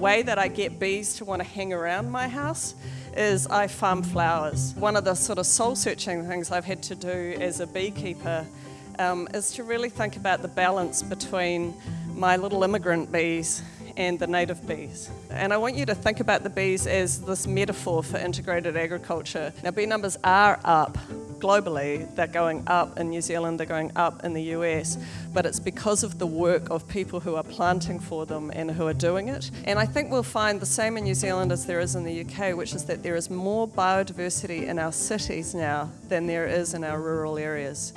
way that I get bees to want to hang around my house is I farm flowers. One of the sort of soul searching things I've had to do as a beekeeper um, is to really think about the balance between my little immigrant bees and the native bees. And I want you to think about the bees as this metaphor for integrated agriculture. Now, bee numbers are up globally, they're going up in New Zealand, they're going up in the US, but it's because of the work of people who are planting for them and who are doing it. And I think we'll find the same in New Zealand as there is in the UK, which is that there is more biodiversity in our cities now than there is in our rural areas.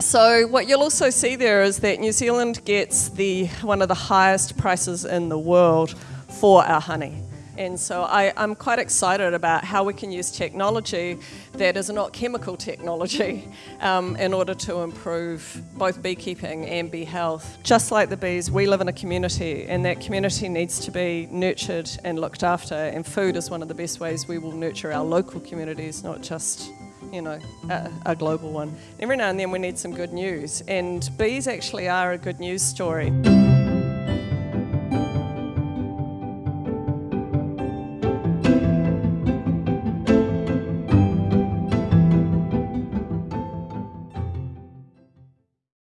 So what you'll also see there is that New Zealand gets the one of the highest prices in the world for our honey. And so I, am quite excited about how we can use technology that is not chemical technology um, in order to improve both beekeeping and bee health. Just like the bees, we live in a community and that community needs to be nurtured and looked after and food is one of the best ways we will nurture our local communities, not just you know, a, a, global one. Every now and then we need some good news, and bees actually are a good news story.